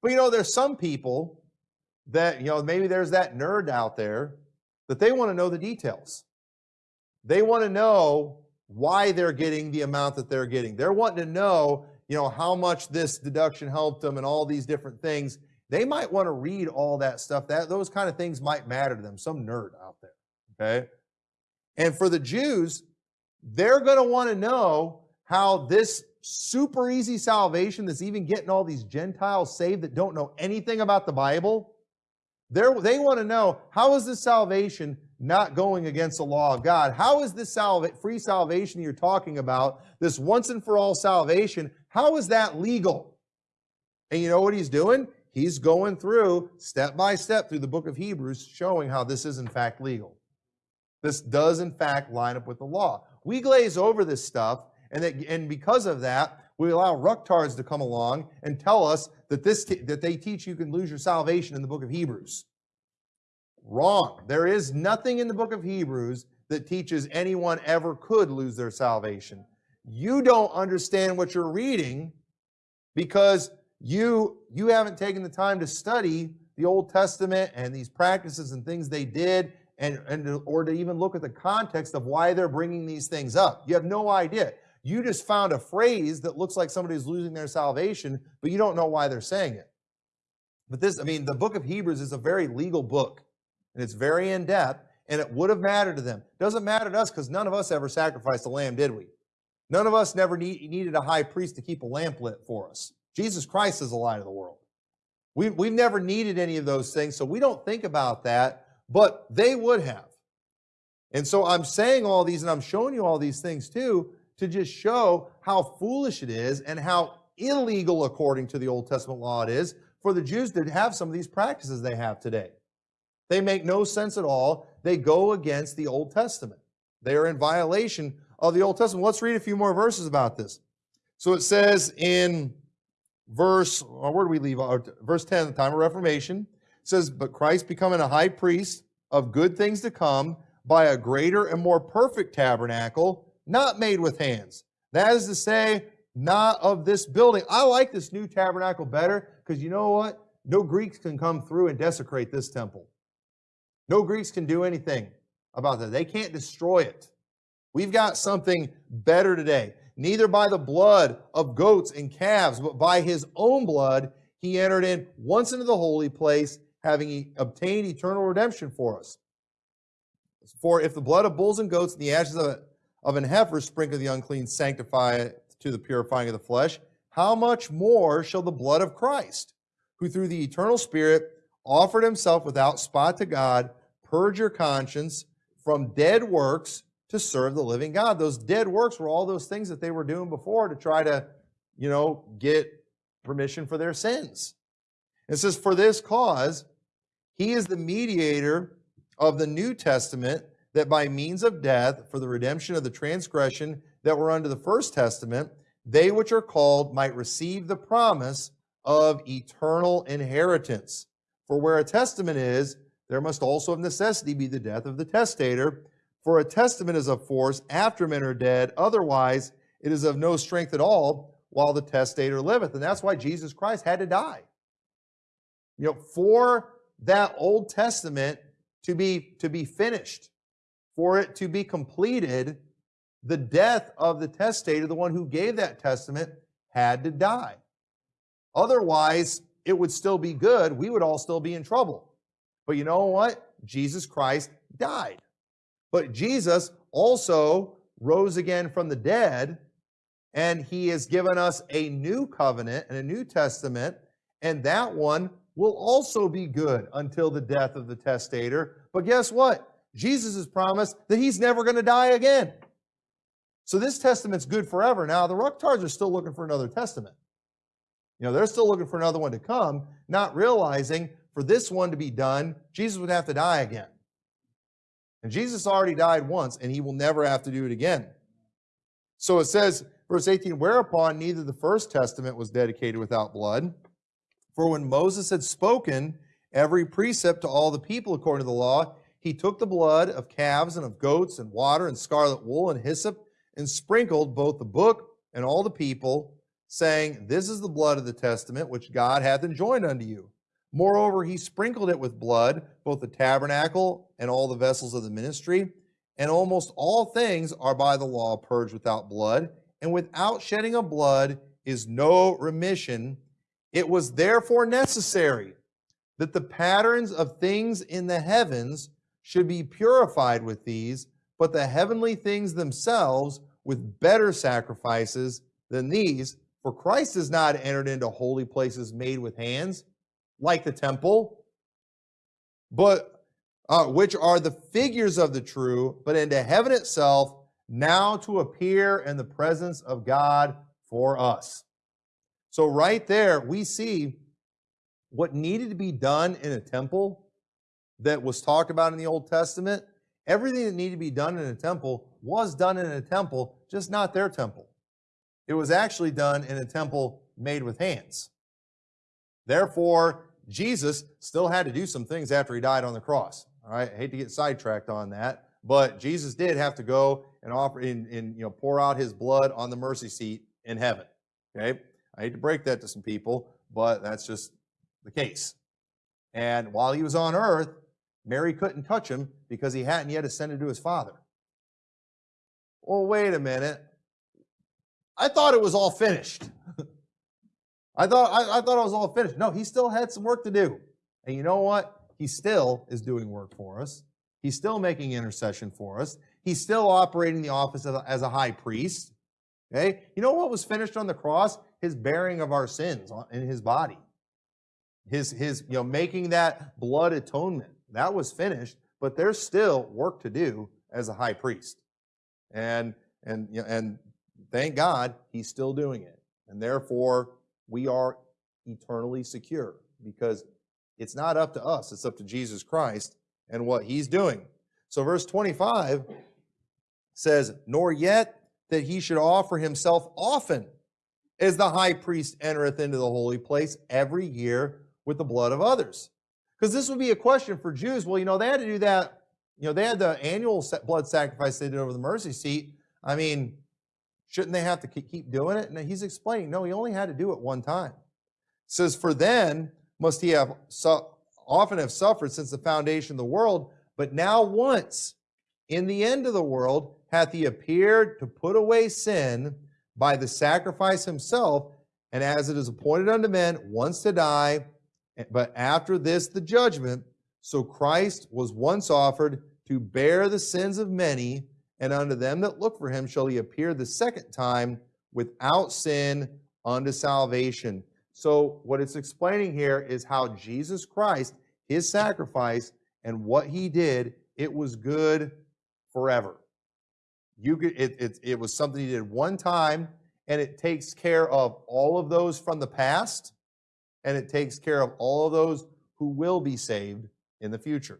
But you know, there's some people that, you know, maybe there's that nerd out there that they want to know the details. They want to know why they're getting the amount that they're getting. They're wanting to know, you know, how much this deduction helped them and all these different things. They might want to read all that stuff. That those kind of things might matter to them. Some nerd out there. Okay. And for the Jews, they're going to want to know how this super easy salvation that's even getting all these Gentiles saved that don't know anything about the Bible, They're, they want to know how is this salvation not going against the law of God? How is this salva- free salvation you're talking about, this once and for all salvation, how is that legal? And you know what he's doing? He's going through step by step through the book of Hebrews, showing how this is in fact legal. This does in fact line up with the law. We glaze over this stuff and, that, and because of that, we allow rucktards to come along and tell us that, this that they teach you can lose your salvation in the book of Hebrews. Wrong. There is nothing in the book of Hebrews that teaches anyone ever could lose their salvation. You don't understand what you're reading because you, you haven't taken the time to study the Old Testament and these practices and things they did and, and or to even look at the context of why they're bringing these things up. You have no idea. You just found a phrase that looks like somebody's losing their salvation, but you don't know why they're saying it. But this, I mean, the book of Hebrews is a very legal book, and it's very in depth, and it would have mattered to them. Doesn't matter to us because none of us ever sacrificed a lamb, did we? None of us never need, needed a high priest to keep a lamp lit for us. Jesus Christ is the light of the world. We, we've never needed any of those things, so we don't think about that, but they would have. And so I'm saying all these and I'm showing you all these things too to just show how foolish it is and how illegal according to the Old Testament law it is for the Jews to have some of these practices they have today. They make no sense at all. They go against the Old Testament. They are in violation of the Old Testament. Let's read a few more verses about this. So it says in verse, uh, where do we leave? Verse 10, the time of Reformation, says, But Christ becoming a high priest of good things to come by a greater and more perfect tabernacle, not made with hands. That is to say, not of this building. I like this new tabernacle better because you know what? No Greeks can come through and desecrate this temple. No Greeks can do anything about that. They can't destroy it. We've got something better today. Neither by the blood of goats and calves, but by his own blood, he entered in once into the holy place, having obtained eternal redemption for us. For if the blood of bulls and goats and the ashes of, of an heifer sprinkle the unclean sanctify it to the purifying of the flesh, how much more shall the blood of Christ, who through the eternal Spirit offered himself without spot to God, purge your conscience from dead works to serve the living God? Those dead works were all those things that they were doing before to try to, you know, get permission for their sins. It says, For this cause, he is the mediator of the New Testament, that by means of death, for the redemption of the transgression that were under the first testament, they which are called might receive the promise of eternal inheritance. For where a testament is, there must also of necessity be the death of the testator. For a testament is of force after men are dead, otherwise it is of no strength at all while the testator liveth. And that's why Jesus Christ had to die. You know, for that Old Testament to be, to be finished, for it to be completed, the death of the testator, the one who gave that testament, had to die. Otherwise, it would still be good. We would all still be in trouble. But you know what? Jesus Christ died. But Jesus also rose again from the dead, and he has given us a new covenant and a new testament, and that one will also be good until the death of the testator. But guess what? Jesus has promised that he's never going to die again. So this testament's good forever. Now, the Rucktards are still looking for another testament. You know, they're still looking for another one to come, not realizing for this one to be done, Jesus would have to die again. And Jesus already died once, and he will never have to do it again. So it says, verse 18, whereupon neither the first testament was dedicated without blood. For when Moses had spoken every precept to all the people according to the law, he took the blood of calves and of goats and water and scarlet wool and hyssop and sprinkled both the book and all the people, saying, This is the blood of the testament which God hath enjoined unto you. Moreover, he sprinkled it with blood, both the tabernacle and all the vessels of the ministry. And almost all things are by the law purged without blood, and without shedding of blood is no remission. It was therefore necessary that the patterns of things in the heavens should be purified with these, but the heavenly things themselves with better sacrifices than these. For Christ has not entered into holy places made with hands, like the temple, but uh, which are the figures of the true, but into heaven itself, now to appear in the presence of God for us. So, right there, we see what needed to be done in a temple that was talked about in the Old Testament. Everything that needed to be done in a temple was done in a temple, just not their temple. It was actually done in a temple made with hands. Therefore, Jesus still had to do some things after he died on the cross. All right, I hate to get sidetracked on that, but Jesus did have to go and offer and, and you know pour out his blood on the mercy seat in heaven. Okay, I hate to break that to some people, but that's just the case. And while he was on earth, Mary couldn't touch him because he hadn't yet ascended to his Father. Well, wait a minute. I thought it was all finished. I thought I, I, thought I was all finished. No, he still had some work to do. And you know what? He still is doing work for us. He's still making intercession for us. He's still operating the office a, as a high priest. Okay? You know what was finished on the cross? His bearing of our sins in his body. His his you know making that blood atonement. That was finished, but there's still work to do as a high priest. And and and thank God he's still doing it. And therefore, we are eternally secure because it's not up to us, it's up to Jesus Christ and what he's doing. So, verse 25 says, Nor yet that he should offer himself often as the high priest entereth into the holy place every year with the blood of others. Because this would be a question for Jews. Well, you know, they had to do that. You know, they had the annual blood sacrifice they did over the mercy seat. I mean, shouldn't they have to keep doing it? And he's explaining, no, he only had to do it one time. It says, For then must he have su- often have suffered since the foundation of the world, but now once in the end of the world hath he appeared to put away sin by the sacrifice himself, and as it is appointed unto men once to die, but after this the judgment. So Christ was once offered to bear the sins of many, and unto them that look for him shall he appear the second time without sin unto salvation. So, what it's explaining here is how Jesus Christ, his sacrifice, and what he did, it was good forever. You could, it, it, it was something he did one time, and it takes care of all of those from the past, and it takes care of all of those who will be saved in the future.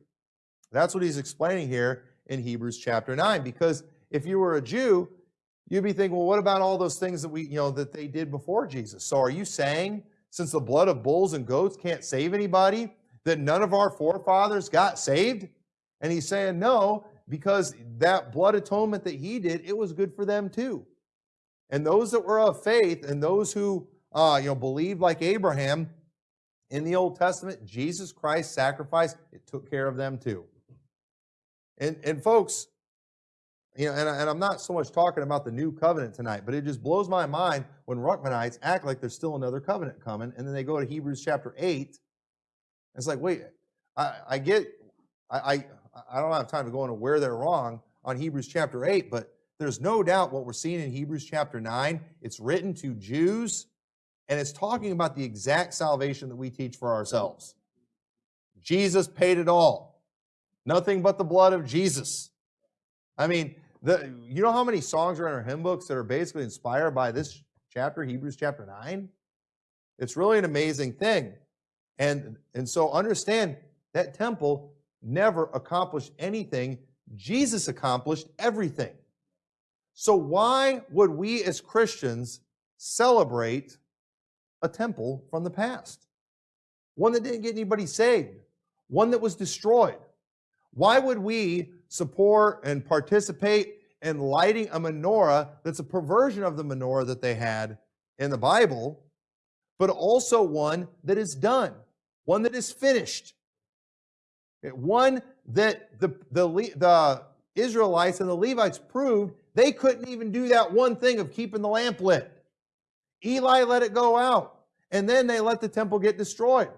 That's what he's explaining here in Hebrews chapter 9. Because if you were a Jew, you'd be thinking, well, what about all those things that we, you know, that they did before Jesus? So are you saying since the blood of bulls and goats can't save anybody, that none of our forefathers got saved? And he's saying, no, because that blood atonement that he did, it was good for them too. And those that were of faith and those who uh, you know believed like Abraham in the Old Testament, Jesus Christ's sacrifice, it took care of them too. And and folks, you know, and, and I'm not so much talking about the new covenant tonight, but it just blows my mind when Ruckmanites act like there's still another covenant coming, and then they go to Hebrews chapter 8. It's like, wait, I, I get, I, I, I don't have time to go into where they're wrong on Hebrews chapter 8, but there's no doubt what we're seeing in Hebrews chapter 9. It's written to Jews, and it's talking about the exact salvation that we teach for ourselves. Jesus paid it all. Nothing but the blood of Jesus. I mean, the, you know how many songs are in our hymn books that are basically inspired by this chapter, Hebrews chapter 9? It's really an amazing thing. And, and so understand that temple never accomplished anything. Jesus accomplished everything. So why would we as Christians celebrate a temple from the past? One that didn't get anybody saved, one that was destroyed. Why would we support and participate in lighting a menorah that's a perversion of the menorah that they had in the Bible, but also one that is done, one that is finished, one that the, the, the Israelites and the Levites proved they couldn't even do that one thing of keeping the lamp lit. Eli let it go out, and then they let the temple get destroyed.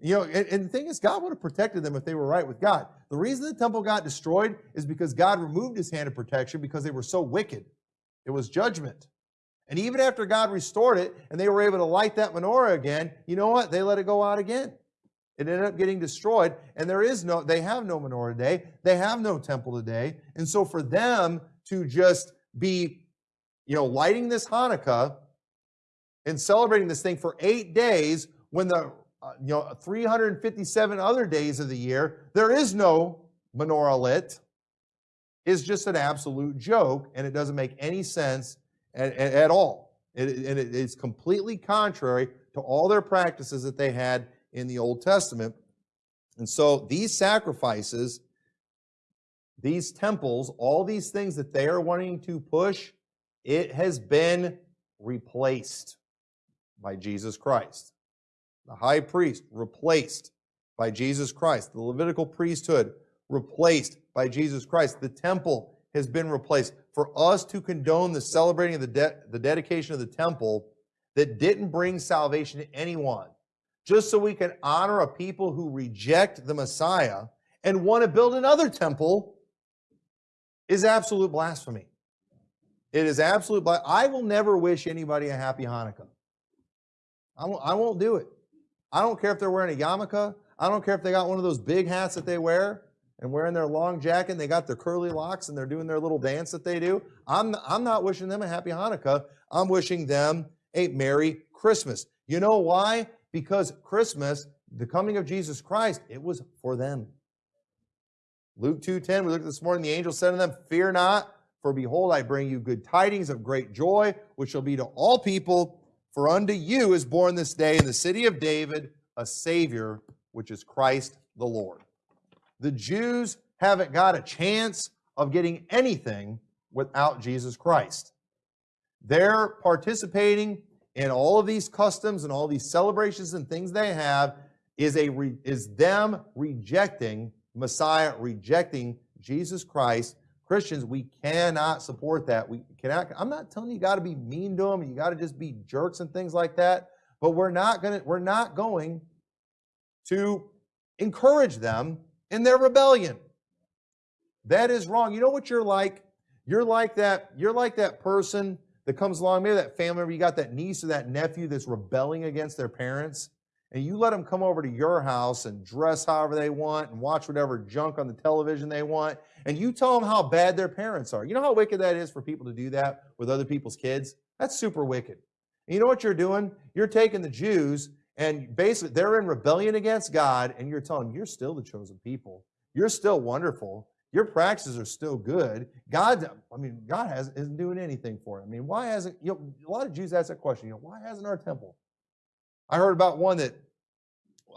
You know, and, and, the thing is, God would have protected them if they were right with God. The reason the temple got destroyed is because God removed his hand of protection because they were so wicked. It was judgment. And even after God restored it and they were able to light that menorah again, you know what? They let it go out again. It ended up getting destroyed, and there is no, they have no menorah today. They have no temple today. And so for them to just be, you know, lighting this Hanukkah and celebrating this thing for eight days when the uh, you know, 357 other days of the year, there is no menorah lit, is just an absolute joke, and it doesn't make any sense at, at, at all. It, and it is completely contrary to all their practices that they had in the Old Testament. And so these sacrifices, these temples, all these things that they are wanting to push, it has been replaced by Jesus Christ the high priest replaced by Jesus Christ, the Levitical priesthood replaced by Jesus Christ, the temple has been replaced. For us to condone the celebrating of the, de- the dedication of the temple that didn't bring salvation to anyone, just so we can honor a people who reject the Messiah and want to build another temple, is absolute blasphemy. It is absolute. I will never wish anybody a happy Hanukkah. I won't, I won't do it. I don't care if they're wearing a yarmulke. I don't care if they got one of those big hats that they wear and wearing their long jacket and they got their curly locks and they're doing their little dance that they do. I'm, I'm not wishing them a happy Hanukkah. I'm wishing them a Merry Christmas. You know why? Because Christmas, the coming of Jesus Christ, it was for them. Luke 2:10, we looked at this morning, the angel said to them, Fear not, for behold, I bring you good tidings of great joy, which shall be to all people. For unto you is born this day in the city of David a Savior, which is Christ the Lord. The Jews haven't got a chance of getting anything without Jesus Christ. They're participating in all of these customs and all these celebrations and things they have is a re, is them rejecting Messiah, rejecting Jesus Christ. Christians, we cannot support that. We cannot. I'm not telling you, you got to be mean to them. You got to just be jerks and things like that. But we're not going to. We're not going to encourage them in their rebellion. That is wrong. You know what you're like? You're like that. You're like that person that comes along, maybe that family member, you got that niece or that nephew that's rebelling against their parents, and you let them come over to your house and dress however they want and watch whatever junk on the television they want, and you tell them how bad their parents are. You know how wicked that is for people to do that with other people's kids? That's super wicked. And you know what you're doing? You're taking the Jews and basically they're in rebellion against God, and you're telling them, you're still the chosen people. You're still wonderful. Your practices are still good. God, I mean, God has, isn't doing anything for it. I mean, why hasn't, you know, a lot of Jews ask that question, you know, why hasn't our temple? I heard about one that,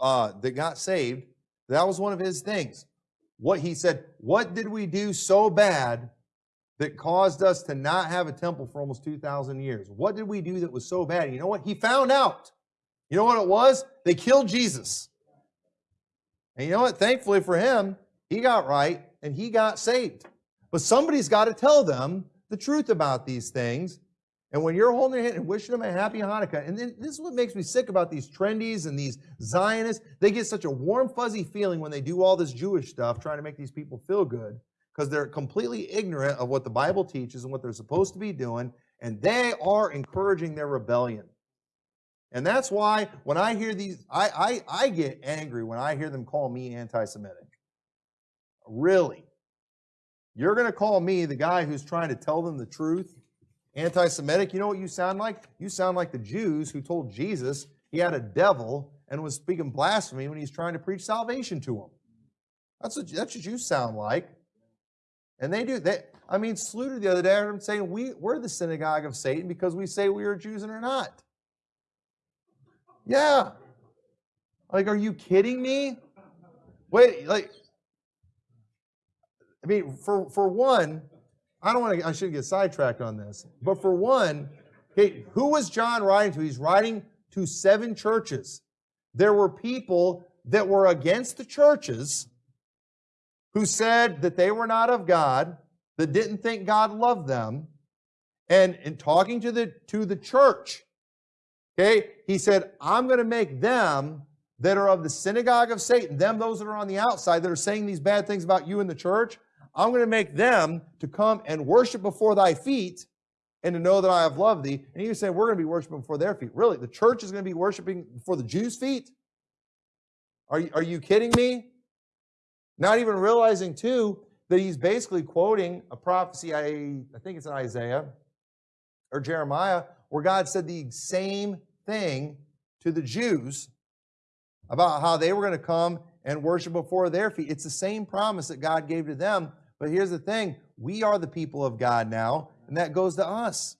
uh, that got saved. That was one of his things. What he said, what did we do so bad that caused us to not have a temple for almost 2,000 years? What did we do that was so bad? You know what? He found out. You know what it was? They killed Jesus. And you know what? Thankfully for him, he got right and he got saved. But somebody's got to tell them the truth about these things. And when you're holding their hand and wishing them a happy Hanukkah, and then this is what makes me sick about these trendies and these Zionists, they get such a warm, fuzzy feeling when they do all this Jewish stuff, trying to make these people feel good, because they're completely ignorant of what the Bible teaches and what they're supposed to be doing, and they are encouraging their rebellion. And that's why when I hear these, I, I, I get angry when I hear them call me anti Semitic. Really? You're going to call me the guy who's trying to tell them the truth? Anti Semitic? You know what you sound like? You sound like the Jews who told Jesus he had a devil and was speaking blasphemy when he's trying to preach salvation to them. That's what, that's what you sound like. And they do They, I mean, Sluter the other day, I heard him saying, we, We're the synagogue of Satan because we say we are Jews and are not. Yeah. Like, are you kidding me? Wait, like, I mean, for, for one, I don't want to, I shouldn't get sidetracked on this, but for one, okay, who was John writing to? He's writing to seven churches. There were people that were against the churches who said that they were not of God, that didn't think God loved them. And in talking to the, to the church, okay, he said, I'm going to make them that are of the synagogue of Satan, them, those that are on the outside that are saying these bad things about you in the church, I'm going to make them to come and worship before thy feet and to know that I have loved thee. And you say, we're going to be worshiping before their feet. Really? The church is going to be worshiping before the Jews' feet? Are you, are you kidding me? Not even realizing, too, that he's basically quoting a prophecy, I, I think it's in Isaiah or Jeremiah, where God said the same thing to the Jews about how they were going to come and worship before their feet. It's the same promise that God gave to them but here's the thing we are the people of God now, and that goes to us.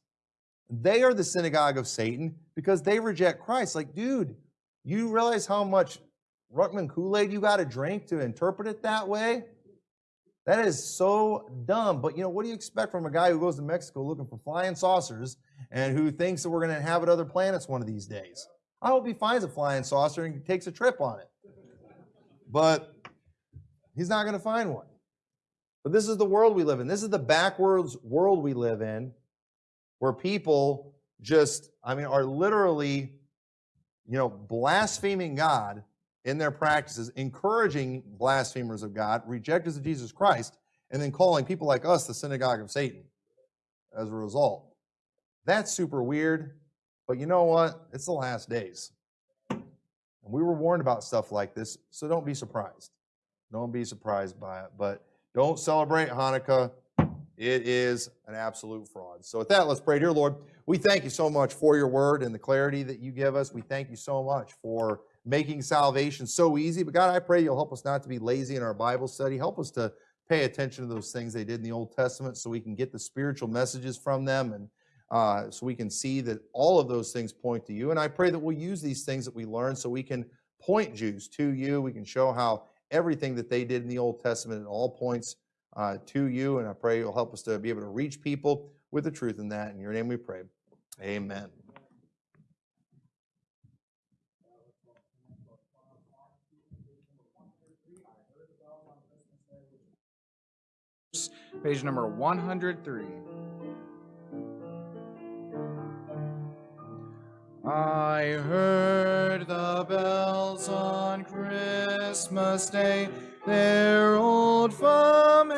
They are the synagogue of Satan because they reject Christ. Like, dude, you realize how much Ruckman Kool Aid you got to drink to interpret it that way? That is so dumb. But you know, what do you expect from a guy who goes to Mexico looking for flying saucers and who thinks that we're going to inhabit other planets one of these days? I hope he finds a flying saucer and takes a trip on it. But he's not going to find one. But this is the world we live in. This is the backwards world we live in where people just, I mean, are literally, you know, blaspheming God in their practices, encouraging blasphemers of God, rejectors of Jesus Christ, and then calling people like us the synagogue of Satan as a result. That's super weird, but you know what? It's the last days. And we were warned about stuff like this, so don't be surprised. Don't be surprised by it. But don't celebrate Hanukkah. It is an absolute fraud. So, with that, let's pray. Dear Lord, we thank you so much for your word and the clarity that you give us. We thank you so much for making salvation so easy. But, God, I pray you'll help us not to be lazy in our Bible study. Help us to pay attention to those things they did in the Old Testament so we can get the spiritual messages from them and uh, so we can see that all of those things point to you. And I pray that we'll use these things that we learn so we can point Jews to you. We can show how everything that they did in the Old Testament at all points uh, to you. And I pray you'll help us to be able to reach people with the truth in that. In your name we pray. Amen. Page number 103. I heard the bells on Christmas Day, their old familiar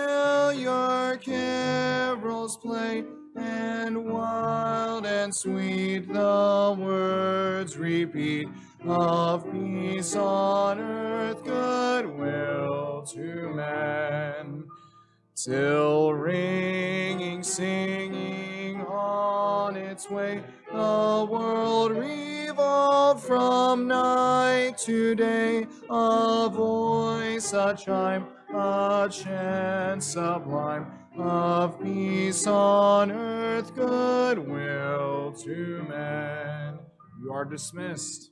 carols play, and wild and sweet the words repeat of peace on earth, goodwill to men. Till ringing, singing on its way, the world revolved from night to day. A voice, a chime, a chant sublime of peace on earth, goodwill to men. You are dismissed.